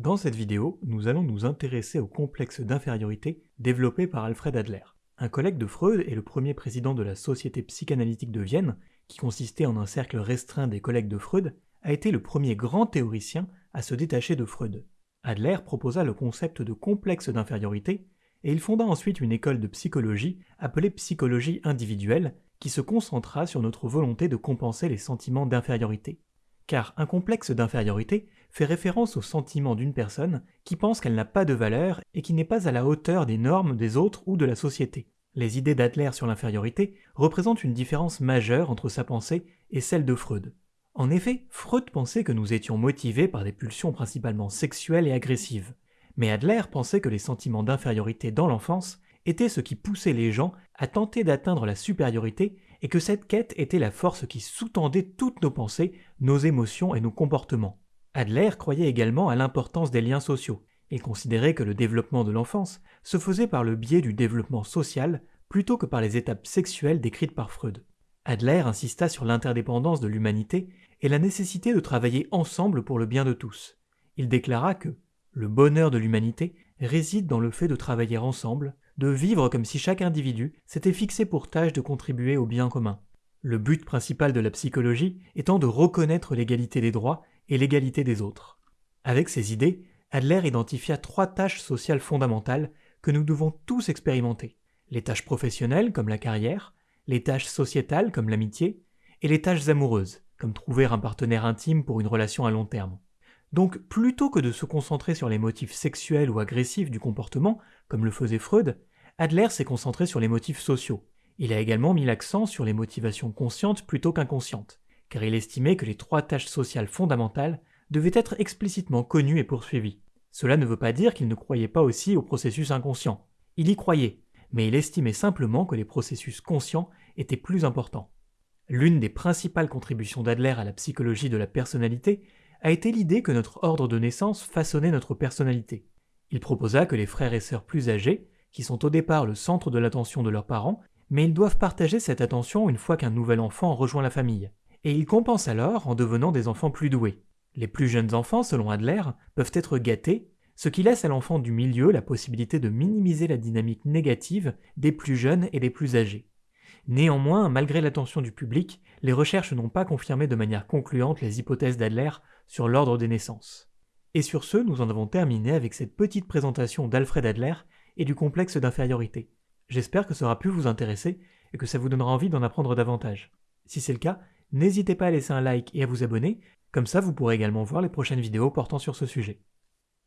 Dans cette vidéo, nous allons nous intéresser au complexe d'infériorité développé par Alfred Adler. Un collègue de Freud et le premier président de la Société psychanalytique de Vienne, qui consistait en un cercle restreint des collègues de Freud, a été le premier grand théoricien à se détacher de Freud. Adler proposa le concept de complexe d'infériorité et il fonda ensuite une école de psychologie appelée psychologie individuelle qui se concentra sur notre volonté de compenser les sentiments d'infériorité car un complexe d'infériorité fait référence au sentiment d'une personne qui pense qu'elle n'a pas de valeur et qui n'est pas à la hauteur des normes des autres ou de la société. Les idées d'Adler sur l'infériorité représentent une différence majeure entre sa pensée et celle de Freud. En effet, Freud pensait que nous étions motivés par des pulsions principalement sexuelles et agressives, mais Adler pensait que les sentiments d'infériorité dans l'enfance étaient ce qui poussait les gens à tenter d'atteindre la supériorité et que cette quête était la force qui sous-tendait toutes nos pensées, nos émotions et nos comportements. Adler croyait également à l'importance des liens sociaux. Il considérait que le développement de l'enfance se faisait par le biais du développement social plutôt que par les étapes sexuelles décrites par Freud. Adler insista sur l'interdépendance de l'humanité et la nécessité de travailler ensemble pour le bien de tous. Il déclara que le bonheur de l'humanité réside dans le fait de travailler ensemble, de vivre comme si chaque individu s'était fixé pour tâche de contribuer au bien commun. Le but principal de la psychologie étant de reconnaître l'égalité des droits et l'égalité des autres. Avec ces idées, Adler identifia trois tâches sociales fondamentales que nous devons tous expérimenter. Les tâches professionnelles comme la carrière, les tâches sociétales comme l'amitié, et les tâches amoureuses, comme trouver un partenaire intime pour une relation à long terme. Donc plutôt que de se concentrer sur les motifs sexuels ou agressifs du comportement, comme le faisait Freud, Adler s'est concentré sur les motifs sociaux. Il a également mis l'accent sur les motivations conscientes plutôt qu'inconscientes, car il estimait que les trois tâches sociales fondamentales devaient être explicitement connues et poursuivies. Cela ne veut pas dire qu'il ne croyait pas aussi au processus inconscient. Il y croyait, mais il estimait simplement que les processus conscients étaient plus importants. L'une des principales contributions d'Adler à la psychologie de la personnalité a été l'idée que notre ordre de naissance façonnait notre personnalité. Il proposa que les frères et sœurs plus âgés qui sont au départ le centre de l'attention de leurs parents, mais ils doivent partager cette attention une fois qu'un nouvel enfant rejoint la famille, et ils compensent alors en devenant des enfants plus doués. Les plus jeunes enfants, selon Adler, peuvent être gâtés, ce qui laisse à l'enfant du milieu la possibilité de minimiser la dynamique négative des plus jeunes et des plus âgés. Néanmoins, malgré l'attention du public, les recherches n'ont pas confirmé de manière concluante les hypothèses d'Adler sur l'ordre des naissances. Et sur ce, nous en avons terminé avec cette petite présentation d'Alfred Adler et du complexe d'infériorité. J'espère que ça aura pu vous intéresser et que ça vous donnera envie d'en apprendre davantage. Si c'est le cas, n'hésitez pas à laisser un like et à vous abonner, comme ça vous pourrez également voir les prochaines vidéos portant sur ce sujet.